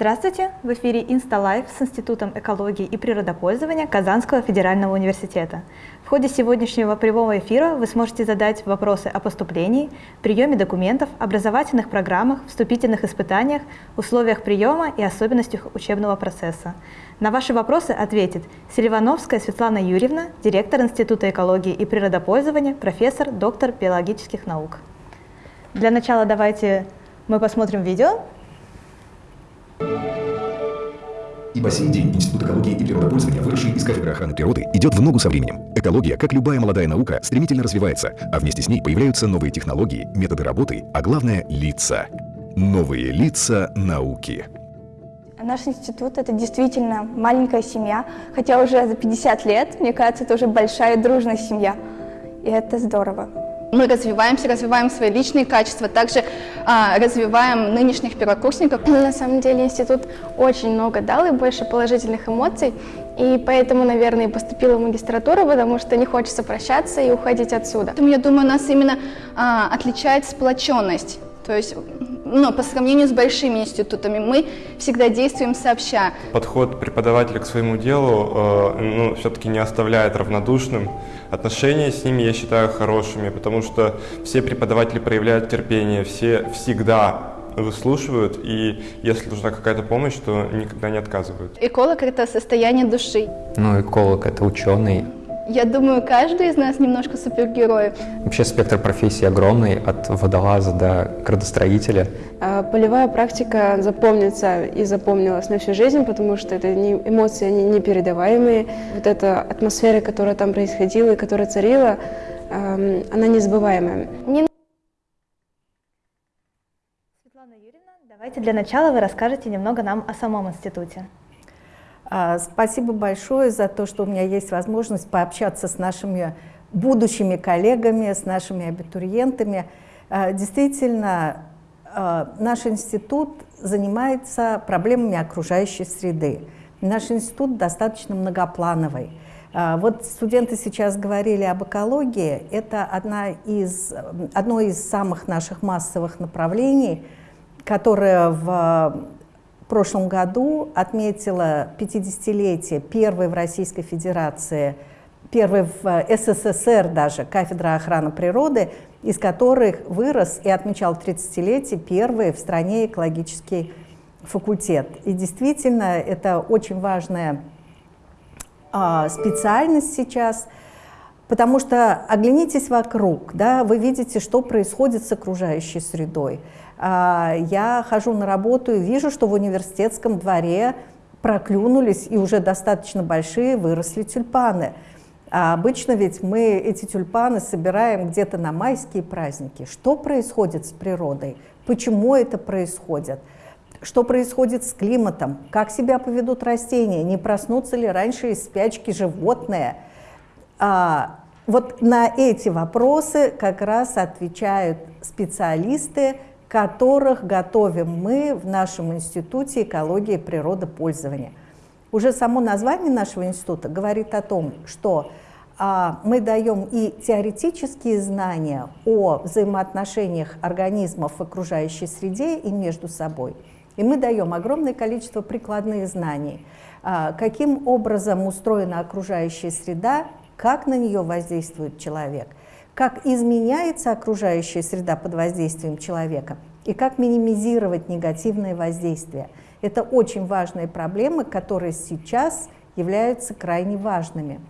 Здравствуйте! В эфире InstaLife с Институтом экологии и природопользования Казанского федерального университета. В ходе сегодняшнего прямого эфира вы сможете задать вопросы о поступлении, приеме документов, образовательных программах, вступительных испытаниях, условиях приема и особенностях учебного процесса. На ваши вопросы ответит Селивановская Светлана Юрьевна, директор Института экологии и природопользования, профессор, доктор биологических наук. Для начала давайте мы посмотрим видео, и по сей день Институт экологии и природопользования, выросший из кафедры охраны природы, идет в ногу со временем. Экология, как любая молодая наука, стремительно развивается, а вместе с ней появляются новые технологии, методы работы, а главное – лица. Новые лица науки. Наш институт – это действительно маленькая семья, хотя уже за 50 лет, мне кажется, это уже большая дружная семья, и это здорово. Мы развиваемся, развиваем свои личные качества, также а, развиваем нынешних первокурсников. На самом деле институт очень много дал и больше положительных эмоций, и поэтому, наверное, поступила в магистратуру, потому что не хочется прощаться и уходить отсюда. Поэтому, я думаю, нас именно а, отличает сплоченность. То есть, ну, по сравнению с большими институтами, мы всегда действуем сообща. Подход преподавателя к своему делу э, ну, все-таки не оставляет равнодушным. Отношения с ними я считаю хорошими, потому что все преподаватели проявляют терпение, все всегда выслушивают, и если нужна какая-то помощь, то никогда не отказывают. Эколог – это состояние души. Ну, эколог – это ученый, я думаю, каждый из нас немножко супергерой. Вообще спектр профессий огромный, от водолаза до градостроителя. А, полевая практика запомнится и запомнилась на всю жизнь, потому что это не, эмоции они непередаваемые. Вот эта атмосфера, которая там происходила и которая царила, она незабываемая. Не... Светлана Юрьевна, давайте для начала вы расскажете немного нам о самом институте. А, спасибо большое за то, что у меня есть возможность пообщаться с нашими будущими коллегами, с нашими абитуриентами. А, действительно, а, наш институт занимается проблемами окружающей среды. Наш институт достаточно многоплановый. Вот студенты сейчас говорили об экологии. Это одна из, одно из самых наших массовых направлений, которое в прошлом году отметила 50-летие первой в Российской Федерации, первой в СССР даже кафедра охраны природы, из которых вырос и отмечал 30-летие первый в стране экологический факультет. И действительно, это очень важная а, специальность сейчас, потому что оглянитесь вокруг, да, вы видите, что происходит с окружающей средой. А, я хожу на работу и вижу, что в университетском дворе проклюнулись и уже достаточно большие выросли тюльпаны. А обычно ведь мы эти тюльпаны собираем где-то на майские праздники. Что происходит с природой? Почему это происходит? Что происходит с климатом? Как себя поведут растения? Не проснутся ли раньше из спячки животные? А, вот на эти вопросы как раз отвечают специалисты, которых готовим мы в нашем Институте экологии и природопользования. Уже само название нашего института говорит о том, что а, мы даем и теоретические знания о взаимоотношениях организмов в окружающей среде и между собой, и мы даем огромное количество прикладных знаний, а, каким образом устроена окружающая среда, как на нее воздействует человек, как изменяется окружающая среда под воздействием человека и как минимизировать негативные воздействия. Это очень важные проблемы, которые сейчас являются крайне важными.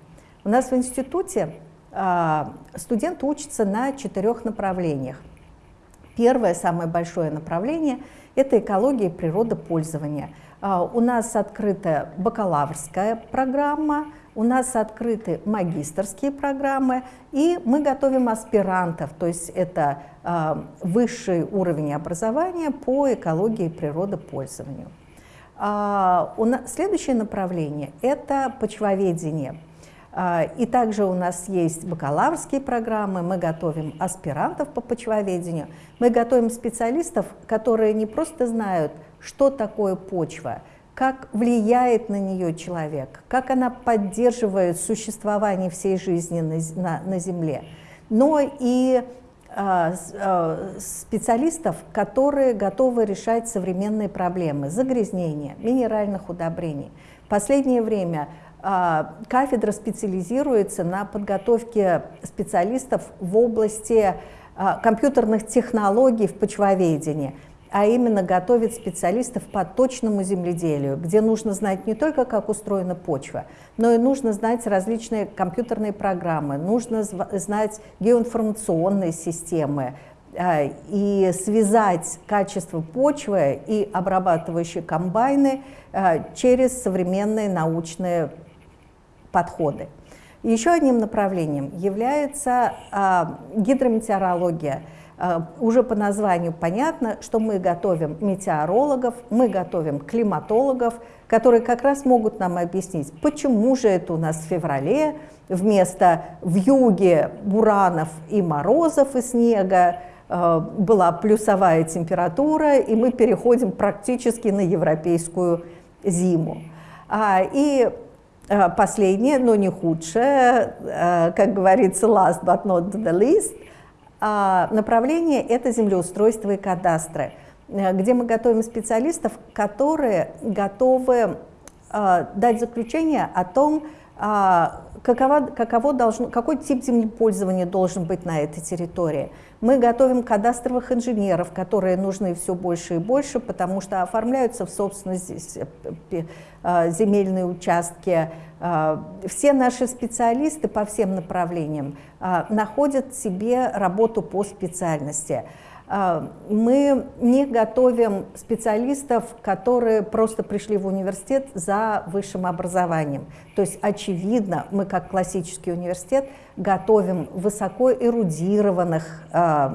У нас в институте а, студент учится на четырех направлениях. Первое, самое большое направление – это экология и природопользование. А, у нас открыта бакалаврская программа – у нас открыты магистрские программы, и мы готовим аспирантов, то есть это э, высший уровень образования по экологии и природопользованию. А, у нас, следующее направление – это почвоведение. А, и также у нас есть бакалаврские программы, мы готовим аспирантов по почвоведению, мы готовим специалистов, которые не просто знают, что такое почва, как влияет на нее человек, как она поддерживает существование всей жизни на, на, на Земле, но и а, а, специалистов, которые готовы решать современные проблемы загрязнения, минеральных удобрений. В последнее время а, кафедра специализируется на подготовке специалистов в области компьютерных технологий в почвоведении – а именно готовит специалистов по точному земледелию, где нужно знать не только, как устроена почва, но и нужно знать различные компьютерные программы, нужно знать геоинформационные системы, а, и связать качество почвы и обрабатывающие комбайны а, через современные научные подходы. Еще одним направлением является а, гидрометеорология – уже по названию понятно, что мы готовим метеорологов, мы готовим климатологов, которые как раз могут нам объяснить, почему же это у нас в феврале вместо в юге буранов и морозов и снега а, была плюсовая температура, и мы переходим практически на европейскую зиму. А, и последнее, но не худшее, как говорится, last but not the least – а, направление – это землеустройство и кадастры, э, где мы готовим специалистов, которые готовы а, дать заключение о том, а, каково, каково должно, какой тип землепользования должен быть на этой территории. Мы готовим кадастровых инженеров, которые нужны все больше и больше, потому что оформляются в собственность э, земельные участки, а, все наши специалисты по всем направлениям находят себе работу по специальности. А, мы не готовим специалистов, которые просто пришли в университет за высшим образованием. То есть, очевидно, мы как классический университет готовим высоко эрудированных э,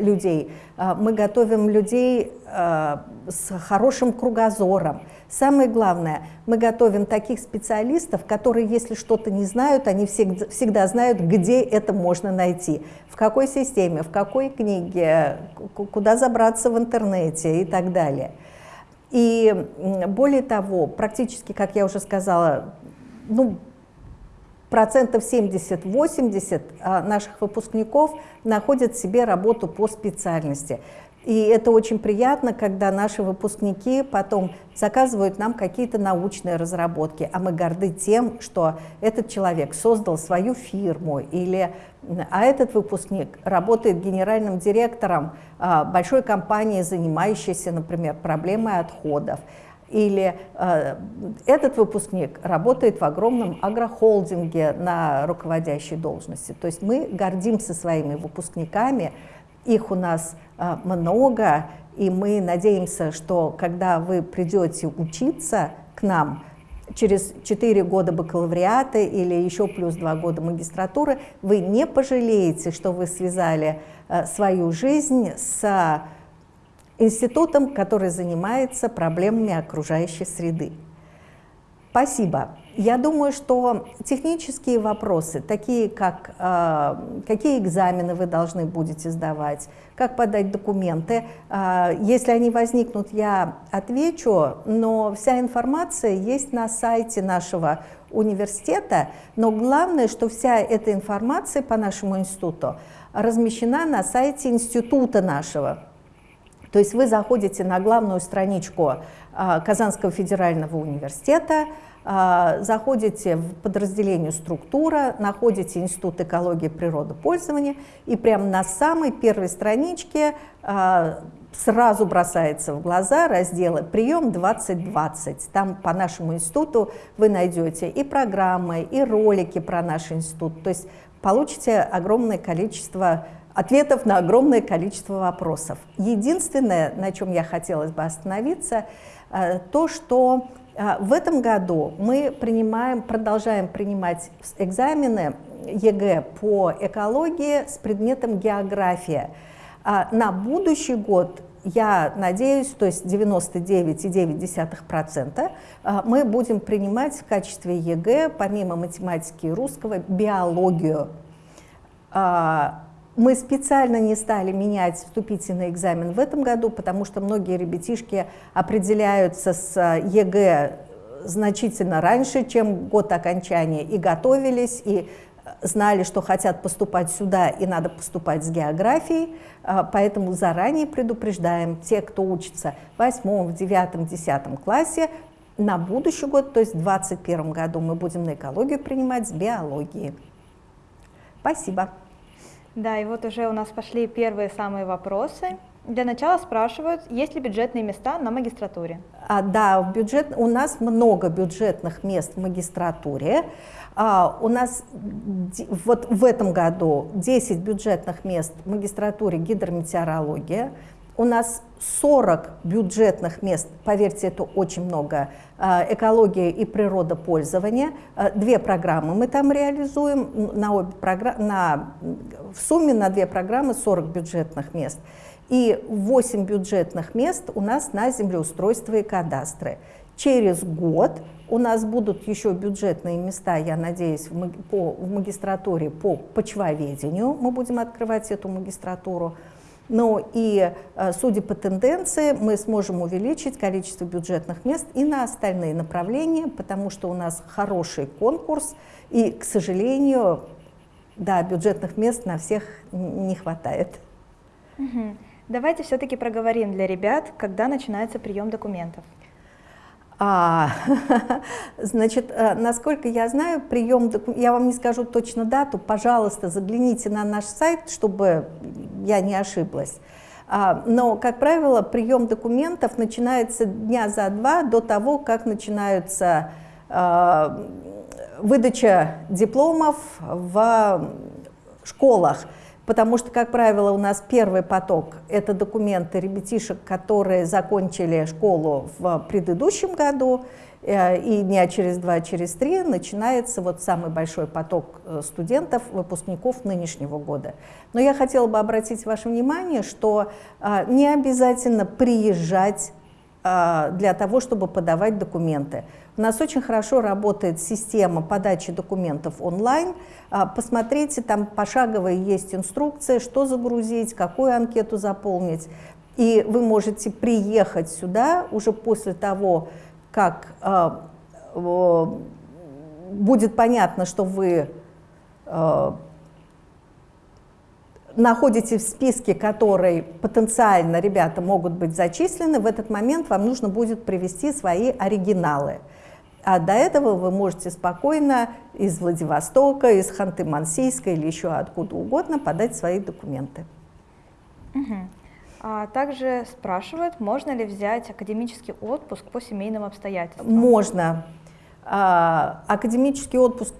людей, мы готовим людей с хорошим кругозором, Самое главное, мы готовим таких специалистов, которые, если что-то не знают, они всегда, всегда знают, где это можно найти, в какой системе, в какой книге, куда забраться в интернете и так далее. И более того, практически, как я уже сказала, ну, процентов 70-80 а, наших выпускников находят себе работу по специальности. И это очень приятно, когда наши выпускники потом заказывают нам какие-то научные разработки, а мы горды тем, что этот человек создал свою фирму, или, а этот выпускник работает генеральным директором а, большой компании, занимающейся, например, проблемой отходов. Или э, этот выпускник работает в огромном агрохолдинге на руководящей должности. То есть мы гордимся своими выпускниками, их у нас а, много, и мы надеемся, что когда вы придете учиться к нам, через 4 года бакалавриата или еще плюс 2 года магистратуры, вы не пожалеете, что вы связали а, свою жизнь с институтом, который занимается проблемами окружающей среды. Спасибо. Я думаю, что технические вопросы, такие как э, какие экзамены вы должны будете сдавать, как подать документы, э, если они возникнут, я отвечу, но вся информация есть на сайте нашего университета, но главное, что вся эта информация по нашему институту размещена на сайте института нашего. То есть вы заходите на главную страничку э, Казанского федерального университета, а, заходите в подразделение «Структура», находите Институт экологии и природопользования, и прямо на самой первой страничке а, сразу бросается в глаза разделы «Прием 2020». Там по нашему институту вы найдете и программы, и ролики про наш институт. То есть получите огромное количество ответов на огромное количество вопросов. Единственное, на чем я хотелось бы остановиться, а, то, что а, в этом году мы принимаем, продолжаем принимать экзамены ЕГЭ по экологии с предметом география. А, на будущий год я надеюсь, то есть 99,9% а, мы будем принимать в качестве ЕГЭ, помимо математики и русского, биологию. Мы специально не стали менять вступительный экзамен в этом году, потому что многие ребятишки определяются с э, ЕГЭ значительно раньше, чем год окончания, и готовились, и знали, что хотят поступать сюда и надо поступать с географией, а, поэтому заранее предупреждаем те, кто учится в восьмом, в девятом, десятом классе, на будущий год, то есть в 2021 году мы будем на экологию принимать с биологии. Спасибо. Да, и вот уже у нас пошли первые самые вопросы. Для начала спрашивают, есть ли бюджетные места на магистратуре? А, да, бюджет, у нас много бюджетных мест в магистратуре. А, у нас вот в этом году 10 бюджетных мест в магистратуре гидрометеорология. У нас 40 бюджетных мест, поверьте, это очень много, а, экология и природопользование. А, две программы мы там реализуем, на обе программы, на, в сумме на две программы 40 бюджетных мест. И 8 бюджетных мест у нас на землеустройство и кадастры. Через год у нас будут еще бюджетные места, я надеюсь, в, по, в магистратуре по почвоведению. Мы будем открывать эту магистратуру. Ну и, э, судя по тенденции, мы сможем увеличить количество бюджетных мест и на остальные направления, потому что у нас хороший конкурс, и, к сожалению, да, бюджетных мест на всех не хватает. Давайте все-таки проговорим для ребят, когда начинается прием документов. А, значит, э, насколько я знаю, прием, я вам не скажу точно дату, пожалуйста, загляните на наш сайт, чтобы я не ошиблась. А, но, как правило, прием документов начинается дня за два до того, как начинается а, выдача дипломов в школах потому что, как правило, у нас первый поток – это документы ребятишек, которые закончили школу в предыдущем году, э, и дня через два, через три начинается вот самый большой поток э, студентов, выпускников нынешнего года. Но я хотела бы обратить ваше внимание, что э, не обязательно приезжать для того, чтобы подавать документы. У нас очень хорошо работает система подачи документов онлайн. А, посмотрите, там пошаговая есть инструкция, что загрузить, какую анкету заполнить. И вы можете приехать сюда уже после того, как а, будет понятно, что вы а, находитесь в списке, который потенциально ребята могут быть зачислены, в этот момент вам нужно будет привести свои оригиналы. А до этого вы можете спокойно из Владивостока, из Ханты-Мансийска или еще откуда угодно подать свои документы. Угу. А также спрашивают, можно ли взять академический отпуск по семейным обстоятельствам? Можно. А, академический отпуск,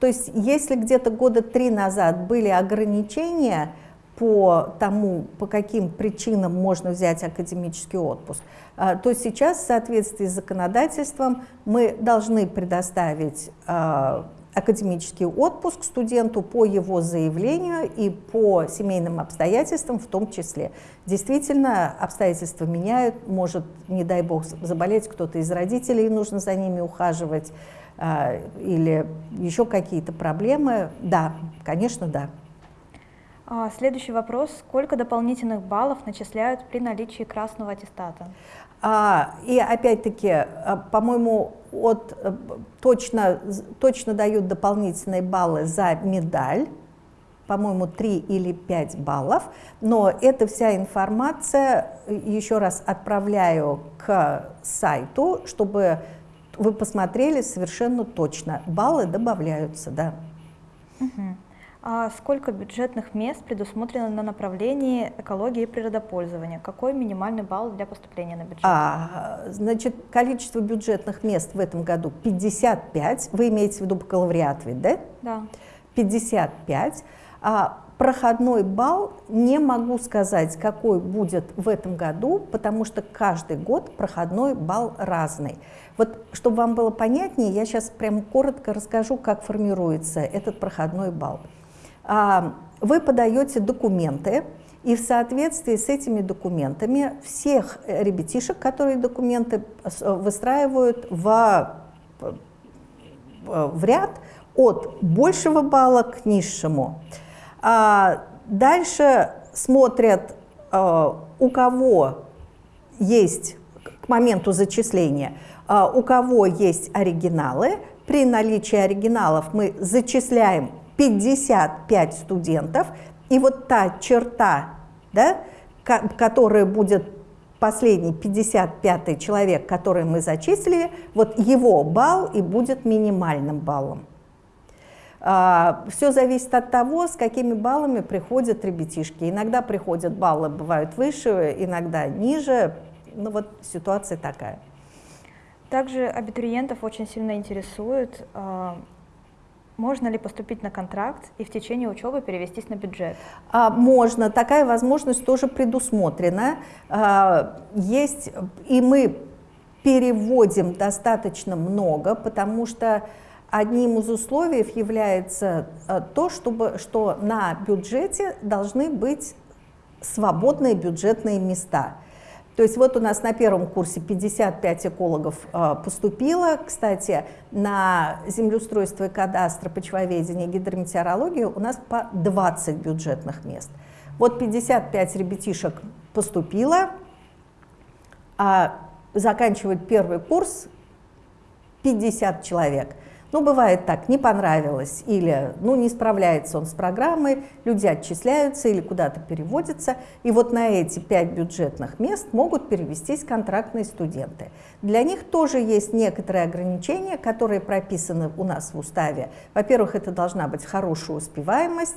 то есть если где-то года три назад были ограничения, по тому, по каким причинам можно взять академический отпуск, а, то сейчас в соответствии с законодательством мы должны предоставить а, академический отпуск студенту по его заявлению и по семейным обстоятельствам в том числе. Действительно, обстоятельства меняют, может, не дай бог, заболеть кто-то из родителей, нужно за ними ухаживать, а, или еще какие-то проблемы. Да, конечно, да. А, следующий вопрос. Сколько дополнительных баллов начисляют при наличии красного аттестата? А, и опять-таки, а, по-моему, от, э, точно, точно дают дополнительные баллы за медаль, по-моему, 3 или 5 баллов, но эта вся информация, еще раз отправляю к сайту, чтобы вы посмотрели совершенно точно. Баллы добавляются, да. Угу. А сколько бюджетных мест предусмотрено на направлении экологии и природопользования? Какой минимальный балл для поступления на бюджет? А, значит, количество бюджетных мест в этом году 55. Вы имеете в виду бакалавриат ведь, да? Да. 55. А, проходной балл не могу сказать, какой будет в этом году, потому что каждый год проходной балл разный. Вот, чтобы вам было понятнее, я сейчас прям коротко расскажу, как формируется этот проходной балл. А, вы подаете документы, и в соответствии с этими документами всех ребятишек, которые документы выстраивают в, в ряд от большего балла к низшему. А дальше смотрят, у кого есть к моменту зачисления, у кого есть оригиналы, при наличии оригиналов мы зачисляем 55 студентов, и вот та черта, да, которая будет последний 55 человек, который мы зачислили, вот его балл и будет минимальным баллом. А, Все зависит от того, с какими баллами приходят ребятишки. Иногда приходят баллы, бывают выше, иногда ниже. Ну вот ситуация такая. Также абитуриентов очень сильно интересует, а, можно ли поступить на контракт и в течение учебы перевестись на бюджет? А, можно, такая возможность тоже предусмотрена. А, есть, и мы переводим достаточно много, потому что одним из условий является а, то, чтобы, что на бюджете должны быть свободные бюджетные места. То есть вот у нас на первом курсе 55 экологов э, поступило. Кстати, на землеустройство и кадастр, почвоведение, гидрометеорологию у нас по 20 бюджетных мест. Вот 55 ребятишек поступило, а заканчивает первый курс 50 человек – ну, бывает так, не понравилось, или ну, не справляется он с программой, люди отчисляются или куда-то переводятся, и вот на эти пять бюджетных мест могут перевестись контрактные студенты. Для них тоже есть некоторые ограничения, которые прописаны у нас в уставе. Во-первых, это должна быть хорошая успеваемость,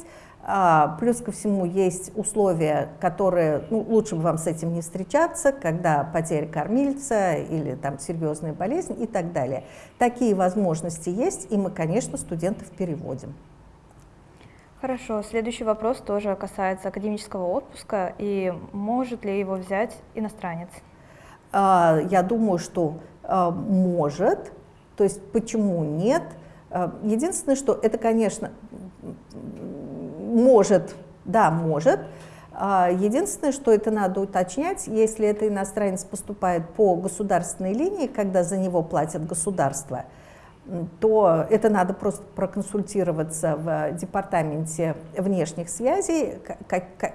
плюс ко всему есть условия, которые, ну, лучше бы вам с этим не встречаться, когда потеря кормильца или там серьезная болезнь и так далее. Такие возможности есть, и мы, конечно, студентов переводим. Хорошо, следующий вопрос тоже касается академического отпуска, и может ли его взять иностранец? А, я думаю, что а, может, то есть почему нет? Единственное, что это, конечно, может, да, может. А, единственное, что это надо уточнять, если это иностранец поступает по государственной линии, когда за него платят государство, то это надо просто проконсультироваться в департаменте внешних связей,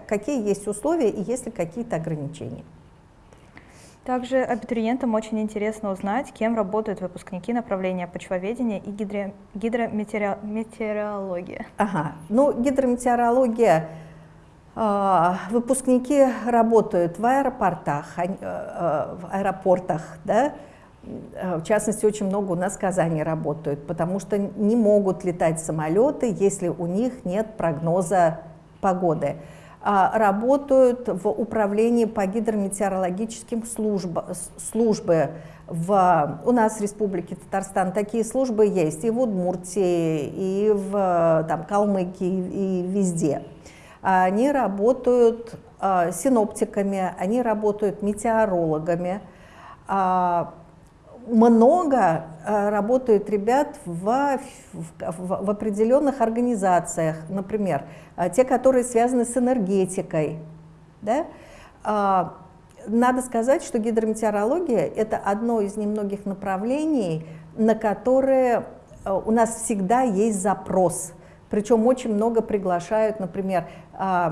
какие есть условия и есть ли какие-то ограничения. Также абитуриентам очень интересно узнать, кем работают выпускники направления почвоведения и гидро... гидрометеорология. Ага, ну гидрометеорология, э, выпускники работают в аэропортах, э, э, в аэропортах, да, в частности, очень много у нас в Казани работают, потому что не могут летать самолеты, если у них нет прогноза погоды. А, работают в управлении по гидрометеорологическим службам, службы. В, у нас в Республике Татарстан такие службы есть и в Удмуртии, и в там, Калмыкии, и везде. Они работают а, синоптиками, они работают метеорологами. Много э, работают ребят в, в, в определенных организациях, например, э, те, которые связаны с энергетикой. Да? А, надо сказать, что гидрометеорология – это одно из немногих направлений, на которые э, у нас всегда есть запрос. Причем очень много приглашают, например,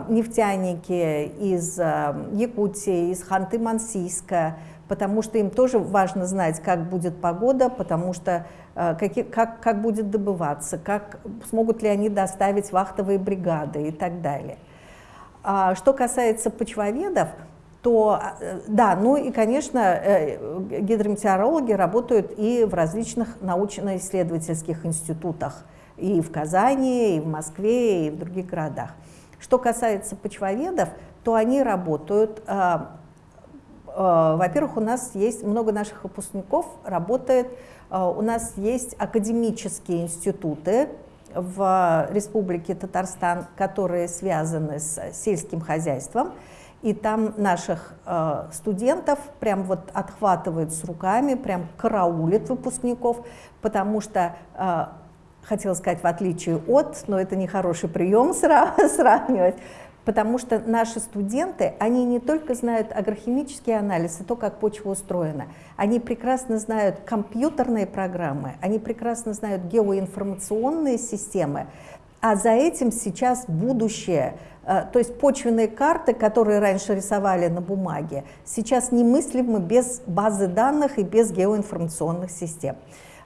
нефтяники из Якутии, из Ханты-Мансийска, потому что им тоже важно знать, как будет погода, потому что э, как, как, как будет добываться, как, смогут ли они доставить вахтовые бригады и так далее. А что касается почвоведов, то э, да, ну и, конечно, э, гидрометеорологи работают и в различных научно-исследовательских институтах, и в Казани, и в Москве, и в других городах. Что касается почвоведов, то они работают во-первых, у нас есть много наших выпускников, работает, э, у нас есть академические институты в Республике Татарстан, которые связаны с сельским хозяйством, и там наших э, студентов прям вот отхватывают с руками, прям караулит выпускников, потому что хотела сказать, в отличие от, но это не хороший прием сравнивать, Потому что наши студенты, они не только знают агрохимический анализ и то, как почва устроена, они прекрасно знают компьютерные программы, они прекрасно знают геоинформационные системы, а за этим сейчас будущее. Э, то есть почвенные карты, которые раньше рисовали на бумаге, сейчас немыслимы без базы данных и без геоинформационных систем.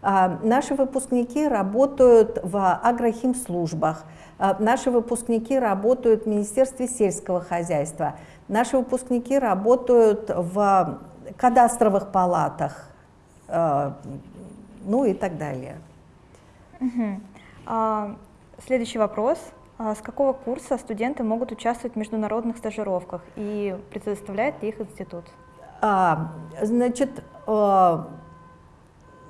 А, наши выпускники работают в агрохимслужбах, а, наши выпускники работают в Министерстве сельского хозяйства, наши выпускники работают в кадастровых палатах, а, ну и так далее. Угу. А, следующий вопрос. А с какого курса студенты могут участвовать в международных стажировках и предоставляет ли их институт? А, значит,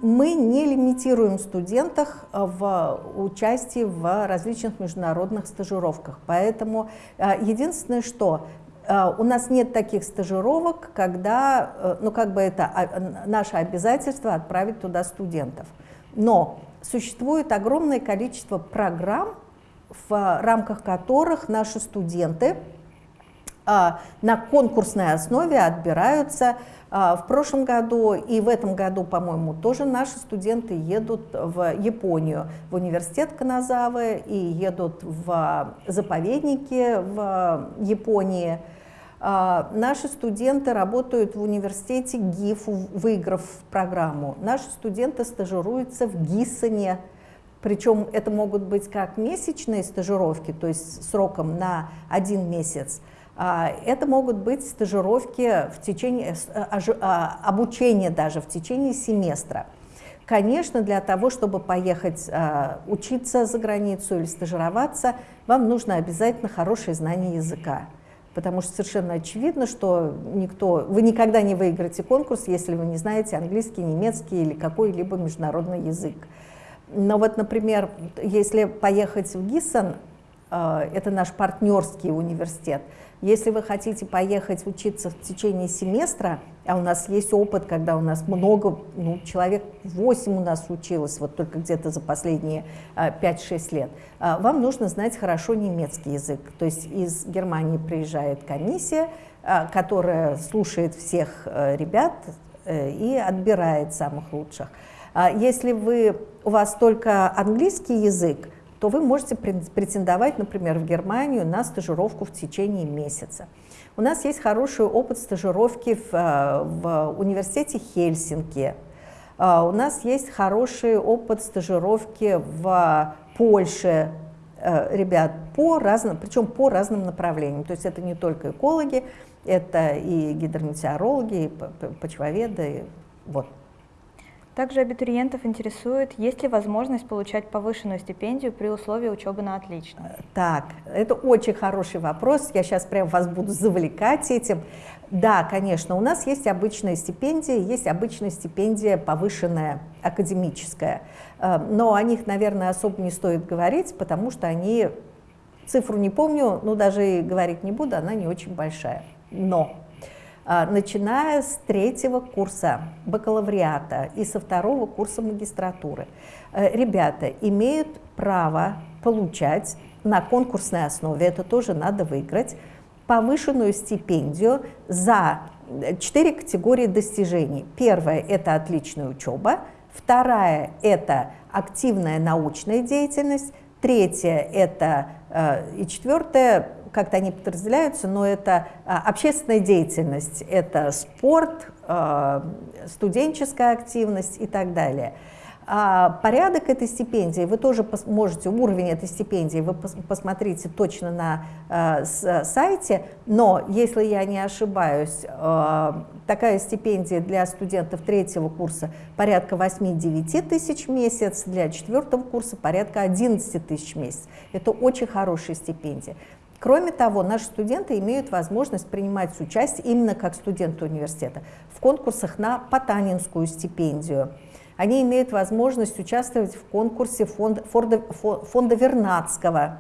мы не лимитируем студентах в участии в различных международных стажировках. Поэтому а, единственное, что у нас нет таких стажировок, когда, э, ну как бы это наше обязательство отправить туда студентов. Но существует огромное количество программ, в рамках которых наши студенты а, на конкурсной основе отбираются. А, в прошлом году и в этом году, по-моему, тоже наши студенты едут в Японию, в университет Каназавы и едут в заповедники в Японии. А, наши студенты работают в университете ГИФ, выиграв программу. Наши студенты стажируются в ГИСоне, причем это могут быть как месячные стажировки, то есть сроком на один месяц, это могут быть стажировки в течение, а, а, обучение даже в течение семестра. Конечно, для того, чтобы поехать учиться за границу или стажироваться, вам нужно обязательно хорошее знание языка. Потому что совершенно очевидно, что никто, вы никогда не выиграете конкурс, если вы не знаете английский, немецкий или какой-либо международный язык. Но вот, например, если поехать в Гиссен, это наш партнерский университет, если вы хотите поехать учиться в течение семестра, а у нас есть опыт, когда у нас много, ну, человек 8 у нас училось, вот только где-то за последние 5-6 э, лет, э, вам нужно знать хорошо немецкий язык. То есть из Германии приезжает комиссия, которая слушает всех ребят и отбирает самых лучших. А если вы, у вас только английский язык, то вы можете претендовать, например, в Германию на стажировку в течение месяца. У нас есть хороший опыт стажировки в, э, в университете Хельсинки. А, у нас есть хороший опыт стажировки в Польше, э, ребят, по разным, причем по разным направлениям. То есть это не только экологи, это и гидрометеорологи, и почвоведы. Вот. Также абитуриентов интересует, есть ли возможность получать повышенную стипендию при условии учебы на отлично? Так, это очень хороший вопрос, я сейчас прям вас буду завлекать этим. Да, конечно, у нас есть обычная стипендия, есть обычная стипендия повышенная, академическая, э, но о них, наверное, особо не стоит говорить, потому что они, цифру не помню, но даже и говорить не буду, она не очень большая. Но начиная с третьего курса бакалавриата и со второго курса магистратуры. Э, ребята имеют право получать на конкурсной основе, это тоже надо выиграть, повышенную стипендию за четыре категории достижений. Первая – это отличная учеба, вторая – это активная научная деятельность, третья – это э, и четвертая как-то они подразделяются, но это а, общественная деятельность, это спорт, а, студенческая активность и так далее. А порядок этой стипендии, вы тоже можете, уровень этой стипендии, вы посмотрите точно на э, сайте, но, если я не ошибаюсь, э, такая стипендия для студентов третьего курса порядка 8-9 тысяч в месяц, для четвертого курса порядка 11 тысяч в месяц. Это очень хорошая стипендия. Кроме того, наши студенты имеют возможность принимать участие именно как студенты университета в конкурсах на Потанинскую стипендию. Они имеют возможность участвовать в конкурсе фонда, фонда, фонда Вернадского,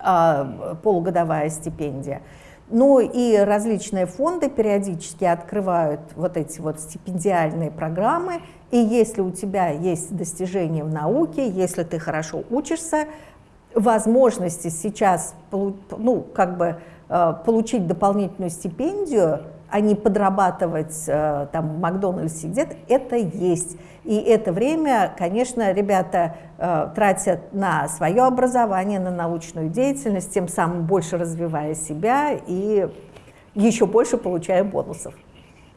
э, полугодовая стипендия. Ну и различные фонды периодически открывают вот эти вот стипендиальные программы, и если у тебя есть достижения в науке, если ты хорошо учишься, возможности сейчас ну, как бы, э, получить дополнительную стипендию, а не подрабатывать э, там, в Макдональдсе где-то, это есть. И это время, конечно, ребята э, тратят на свое образование, на научную деятельность, тем самым больше развивая себя и еще больше получая бонусов.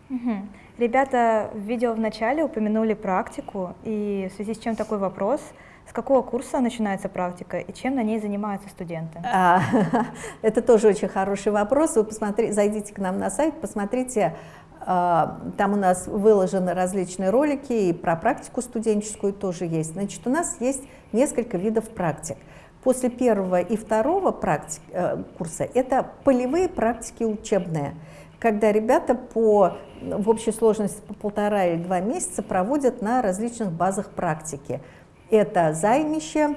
Угу. Ребята в видео в начале упомянули практику, и в связи с чем такой вопрос – с какого курса начинается практика и чем на ней занимаются студенты? А, это тоже очень хороший вопрос. Вы посмотрите, зайдите к нам на сайт, посмотрите, а, там у нас выложены различные ролики, и про практику студенческую тоже есть. Значит, у нас есть несколько видов практик. После первого и второго практик, э, курса это полевые практики учебные, когда ребята по, в общей сложности по полтора или два месяца проводят на различных базах практики – это займище,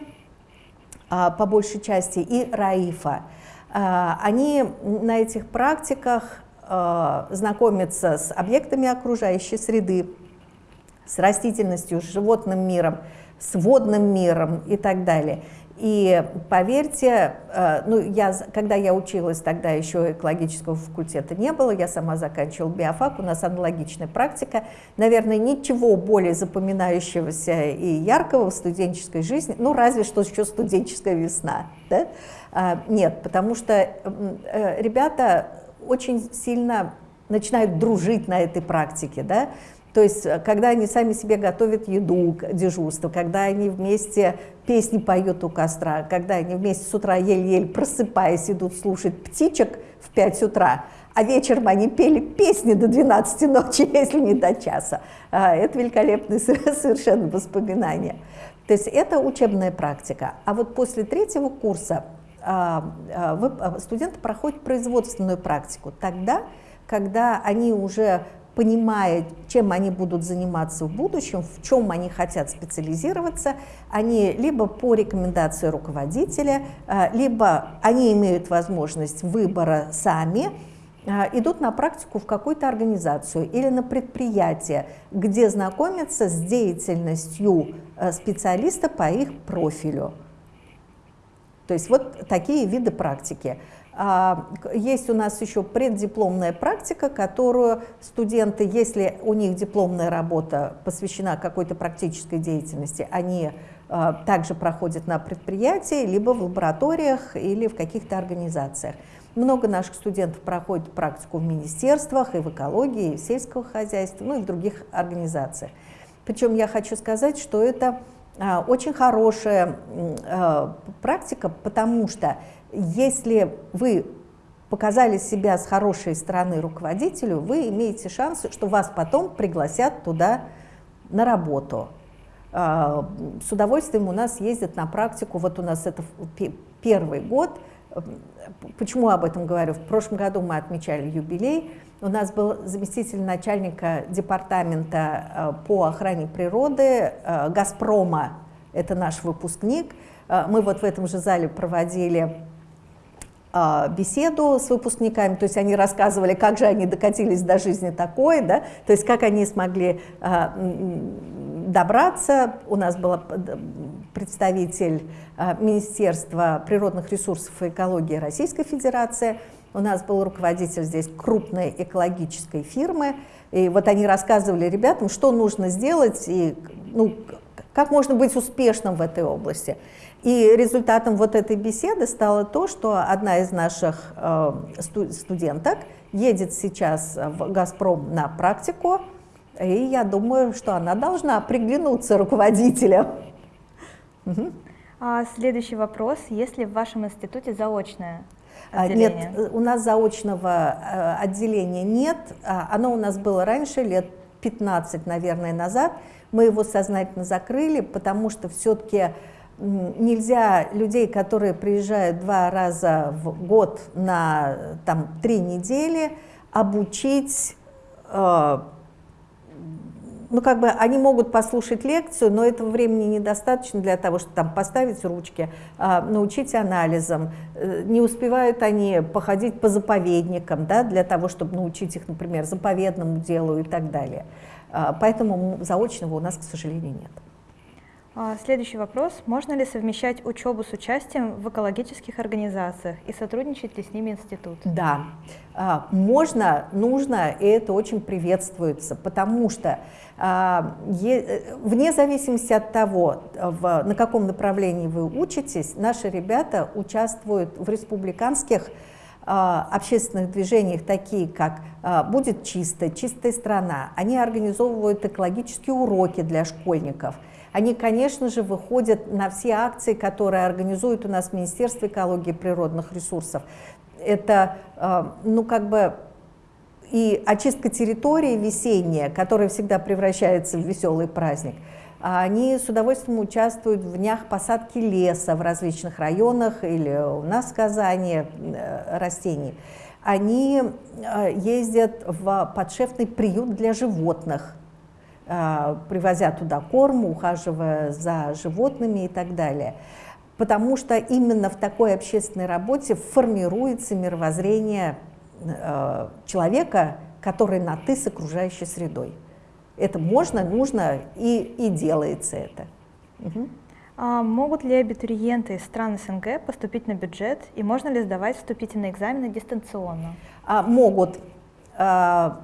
а, по большей части, и Раифа. А, они на этих практиках а, знакомятся с объектами окружающей среды, с растительностью, с животным миром, с водным миром и так далее. И поверьте, э, ну, я, когда я училась, тогда еще экологического факультета не было, я сама заканчивала биофак, у нас аналогичная практика. Наверное, ничего более запоминающегося и яркого в студенческой жизни, ну, разве что еще студенческая весна, да? А, нет, потому что э, ребята очень сильно начинают дружить на этой практике, да, то есть, э, когда они сами себе готовят еду, дежурство, когда они вместе песни поют у костра, когда они вместе с утра еле-еле просыпаясь идут слушать птичек в 5 утра, а вечером они пели песни до 12 ночи, если не до часа. А, это великолепное совершенно воспоминание. То есть это учебная практика. А вот после третьего курса а, а, студенты проходят производственную практику. Тогда, когда они уже понимая, чем они будут заниматься в будущем, в чем они хотят специализироваться, они либо по рекомендации руководителя, э, либо они имеют возможность выбора сами, э, идут на практику в какую-то организацию или на предприятие, где знакомятся с деятельностью э, специалиста по их профилю. То есть вот такие виды практики. А, есть у нас еще преддипломная практика, которую студенты, если у них дипломная работа посвящена какой-то практической деятельности, они а, также проходят на предприятии, либо в лабораториях или в каких-то организациях. Много наших студентов проходят практику в министерствах, и в экологии, и в сельского хозяйства, ну и в других организациях. Причем я хочу сказать, что это а, очень хорошая практика, потому что если вы показали себя с хорошей стороны руководителю, вы имеете шанс, что вас потом пригласят туда на работу. А, с удовольствием у нас ездят на практику, вот у нас это первый год. Почему об этом говорю? В прошлом году мы отмечали юбилей. У нас был заместитель начальника департамента а, по охране природы а, «Газпрома». Это наш выпускник. Мы вот в этом же зале проводили беседу с выпускниками, то есть они рассказывали, как же они докатились до жизни такой, да, то есть как они смогли а, добраться. У нас был представитель а, Министерства природных ресурсов и экологии Российской Федерации, у нас был руководитель здесь крупной экологической фирмы, и вот они рассказывали ребятам, что нужно сделать и ну, как можно быть успешным в этой области. И результатом вот этой беседы стало то, что одна из наших э, студенток едет сейчас в «Газпром» на практику, и я думаю, что она должна приглянуться руководителям. А следующий вопрос. Есть ли в вашем институте заочное а, отделение? Нет, у нас заочного э, отделения нет. А, оно у нас было раньше, лет 15, наверное, назад. Мы его сознательно закрыли, потому что все-таки нельзя людей, которые приезжают два раза в год на там, три недели, обучить, э, ну как бы они могут послушать лекцию, но этого времени недостаточно для того, чтобы там поставить ручки, э, научить анализам. Э, не успевают они походить по заповедникам, да, для того, чтобы научить их, например, заповедному делу и так далее. Э, поэтому заочного у нас, к сожалению, нет. А, следующий вопрос. Можно ли совмещать учебу с участием в экологических организациях и сотрудничать ли с ними институт? Да, а, можно, нужно, и это очень приветствуется, потому что а, вне зависимости от того, на каком направлении вы учитесь, наши ребята участвуют в республиканских общественных движениях, такие как «Будет чисто», «Чистая страна». Они организовывают экологические уроки для школьников. Они, конечно же, выходят на все акции, которые организует у нас Министерство экологии и природных ресурсов. Это, ну, как бы и очистка территории весенняя, которая всегда превращается в веселый праздник, они с удовольствием участвуют в днях посадки леса в различных районах или у нас в Казани э, растений. Они э, ездят в подшефный приют для животных, э, привозя туда корм, ухаживая за животными и так далее. Потому что именно в такой общественной работе формируется мировоззрение человека, который на «ты» с окружающей средой. Это можно, нужно и, и делается это. Угу. А могут ли абитуриенты из стран СНГ поступить на бюджет и можно ли сдавать вступительные экзамены дистанционно? А, могут. А,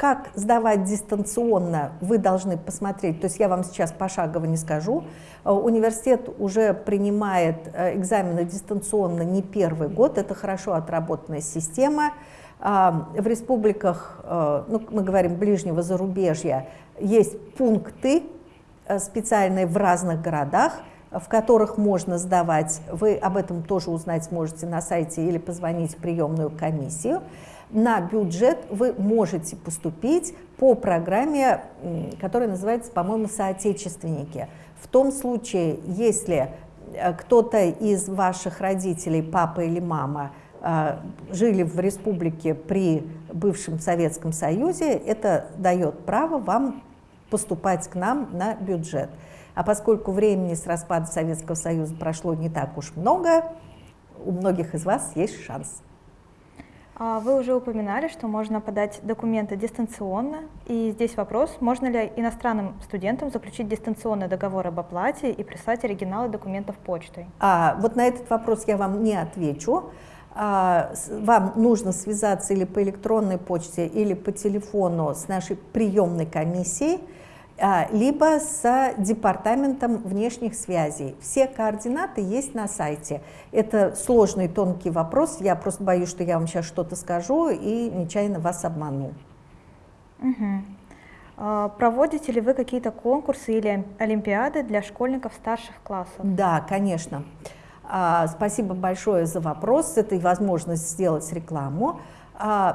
как сдавать дистанционно, вы должны посмотреть, то есть я вам сейчас пошагово не скажу. Э, университет уже принимает э, экзамены дистанционно не первый год, это хорошо отработанная система. А, в республиках, э, ну, мы говорим, ближнего зарубежья, есть пункты специальные в разных городах, в которых можно сдавать. Вы об этом тоже узнать сможете на сайте или позвонить в приемную комиссию на бюджет вы можете поступить по программе, которая называется, по-моему, «Соотечественники». В том случае, если э, кто-то из ваших родителей, папа или мама, э, жили в республике при бывшем Советском Союзе, это дает право вам поступать к нам на бюджет. А поскольку времени с распада Советского Союза прошло не так уж много, у многих из вас есть шанс. А вы уже упоминали, что можно подать документы дистанционно, и здесь вопрос, можно ли иностранным студентам заключить дистанционный договор об оплате и прислать оригиналы документов почтой? А, вот на этот вопрос я вам не отвечу. А, вам нужно связаться или по электронной почте, или по телефону с нашей приемной комиссией, а, либо с департаментом внешних связей. Все координаты есть на сайте. Это сложный, тонкий вопрос. Я просто боюсь, что я вам сейчас что-то скажу и нечаянно вас обману. Угу. Проводите ли вы какие-то конкурсы или олимпиады для школьников старших классов? Да, конечно. А, спасибо большое за вопрос, это и возможность сделать рекламу.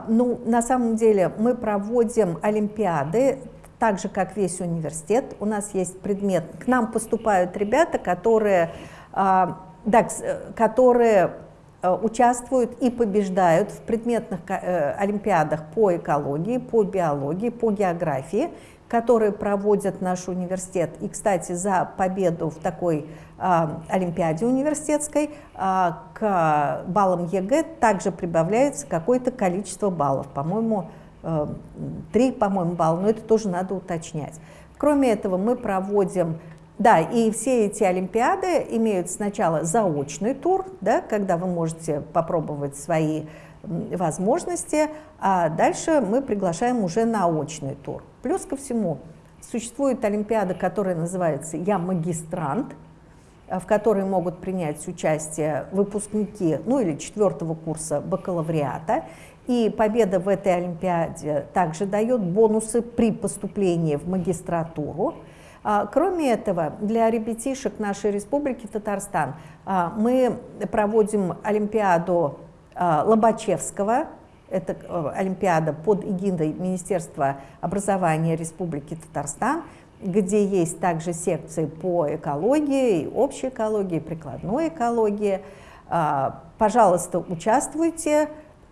Ну, на самом деле мы проводим олимпиады так же, как весь университет. У нас есть предмет, к нам поступают ребята, которые, а, да, которые э, участвуют и побеждают в предметных э, олимпиадах по экологии, по биологии, по географии, которые проводят наш университет. И, кстати, за победу в такой а, олимпиаде университетской а, к баллам ЕГЭ также прибавляется какое-то количество баллов, по-моему, Э, три, по-моему, балла, но это тоже надо уточнять. Кроме этого, мы проводим, да, и все эти олимпиады имеют сначала заочный тур, да, когда вы можете попробовать свои возможности, а дальше мы приглашаем уже на очный тур. Плюс ко всему, существует олимпиада, которая называется «Я магистрант», в которой могут принять участие выпускники, ну или четвертого курса бакалавриата. И победа в этой Олимпиаде также дает бонусы при поступлении в магистратуру. А, кроме этого, для ребятишек нашей республики Татарстан а, мы проводим Олимпиаду а, Лобачевского, это Олимпиада под эгидой Министерства образования Республики Татарстан, где есть также секции по экологии, общей экологии, прикладной экологии. Пожалуйста, участвуйте.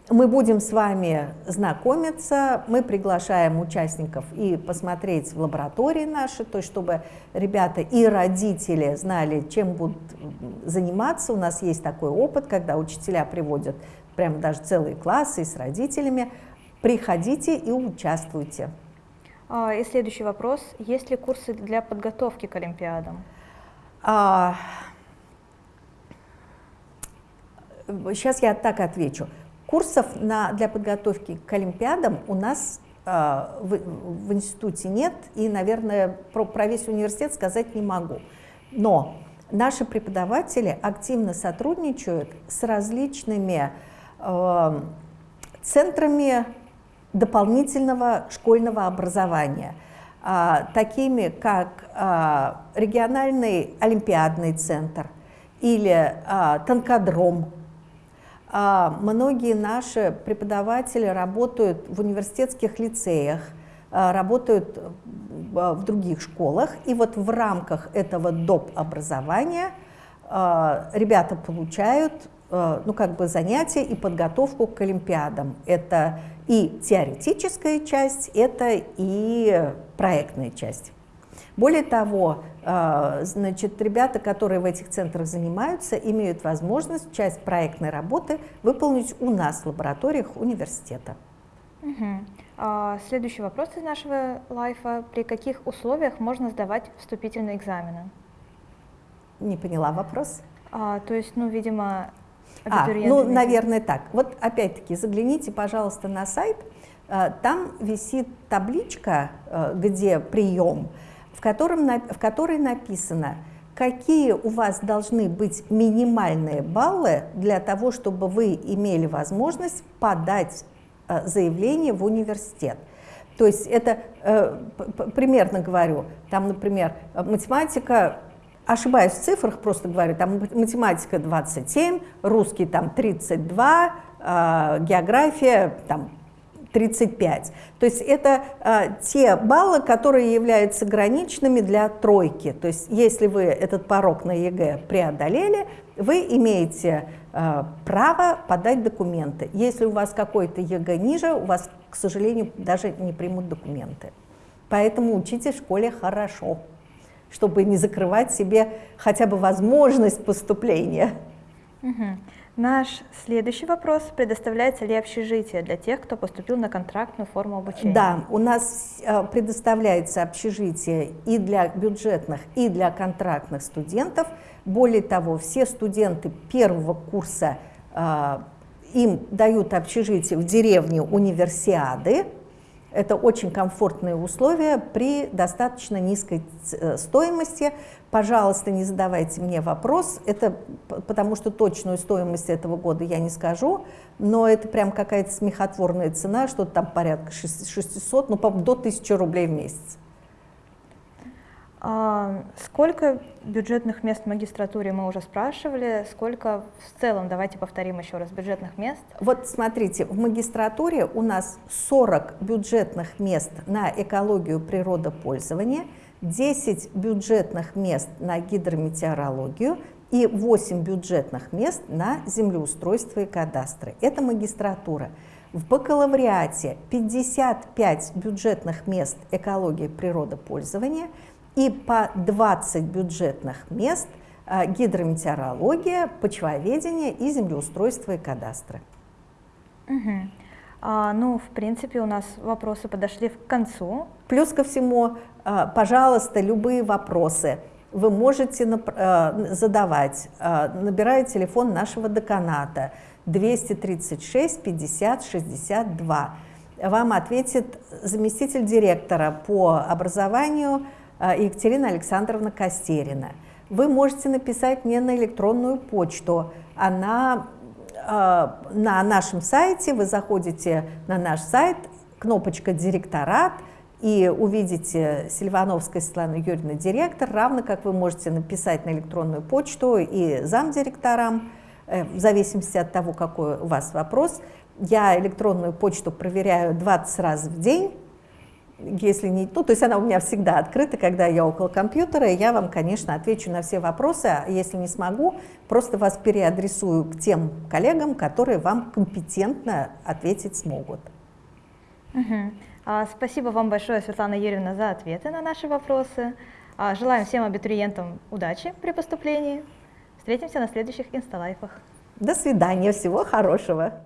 Мы будем с вами знакомиться, мы приглашаем участников и посмотреть в лаборатории наши, то есть чтобы ребята и родители знали, чем будут заниматься. У нас есть такой опыт, когда учителя приводят прямо даже целые классы с родителями. Приходите и участвуйте. А, и следующий вопрос. Есть ли курсы для подготовки к Олимпиадам? А, сейчас я так отвечу. Курсов на, для подготовки к Олимпиадам у нас э, в, в институте нет, и, наверное, про, про весь университет сказать не могу. Но наши преподаватели активно сотрудничают с различными центрами дополнительного школьного образования, э, такими как э, региональный олимпиадный центр или э, танкодром. Многие наши преподаватели работают в университетских лицеях, работают в других школах. И вот в рамках этого доп. образования ребята получают ну, как бы занятия и подготовку к Олимпиадам. Это и теоретическая часть, это и проектная часть. Более того, э, значит, ребята, которые в этих центрах занимаются, имеют возможность часть проектной работы выполнить у нас в лабораториях университета. Угу. Следующий вопрос из нашего лайфа. При каких условиях можно сдавать вступительные экзамены? Не поняла вопрос. А, то есть, ну, видимо, а, ну, наверное, так. Вот опять-таки загляните, пожалуйста, на сайт. А, там висит табличка, а, где прием, в, котором, в которой написано, какие у вас должны быть минимальные баллы для того, чтобы вы имели возможность подать Э, заявление в университет. То есть это, э, примерно говорю, там, например, математика, ошибаюсь в цифрах, просто говорю, там математика 27, русский там 32, э, география там 35. То есть это э, те баллы, которые являются граничными для тройки. То есть если вы этот порог на ЕГЭ преодолели, вы имеете э, право подать документы. Если у вас какой-то ЕГЭ ниже, у вас, к сожалению, даже не примут документы. Поэтому учитесь в школе хорошо, чтобы не закрывать себе хотя бы возможность поступления. Угу. Наш следующий вопрос. Предоставляется ли общежитие для тех, кто поступил на контрактную форму обучения? Да, у нас э, предоставляется общежитие и для бюджетных, и для контрактных студентов. Более того, все студенты первого курса, э, им дают общежитие в деревне Универсиады, это очень комфортные условия при достаточно низкой э, стоимости. Пожалуйста, не задавайте мне вопрос, это потому что точную стоимость этого года я не скажу, но это прям какая-то смехотворная цена, что-то там порядка 600, ну, до 1000 рублей в месяц. А, сколько бюджетных мест в магистратуре мы уже спрашивали, сколько в целом, давайте повторим еще раз, бюджетных мест? Вот смотрите, в магистратуре у нас 40 бюджетных мест на экологию природопользования, 10 бюджетных мест на гидрометеорологию и 8 бюджетных мест на землеустройство и кадастры. Это магистратура. В бакалавриате 55 бюджетных мест экологии природопользования – и по 20 бюджетных мест а, гидрометеорология, почвоведение и землеустройство и кадастры. Угу. А, ну, в принципе, у нас вопросы подошли к концу. Плюс ко всему, а, пожалуйста, любые вопросы вы можете а, задавать, набирая телефон нашего деканата 236 50 62. Вам ответит заместитель директора по образованию Екатерина Александровна Костерина. Вы можете написать мне на электронную почту. Она а, на нашем сайте, вы заходите на наш сайт, кнопочка «Директорат», и увидите Сильвановская Светлана Юрьевна, директор, равно как вы можете написать на электронную почту и замдиректорам, э, в зависимости от того, какой у вас вопрос. Я электронную почту проверяю 20 раз в день, если не, ну, то есть она у меня всегда открыта, когда я около компьютера, и я вам, конечно, отвечу на все вопросы, а если не смогу, просто вас переадресую к тем коллегам, которые вам компетентно ответить смогут. Угу. А, спасибо вам большое, Светлана Юрьевна, за ответы на наши вопросы. А, желаем всем абитуриентам удачи при поступлении. Встретимся на следующих инсталайфах. До свидания, всего хорошего.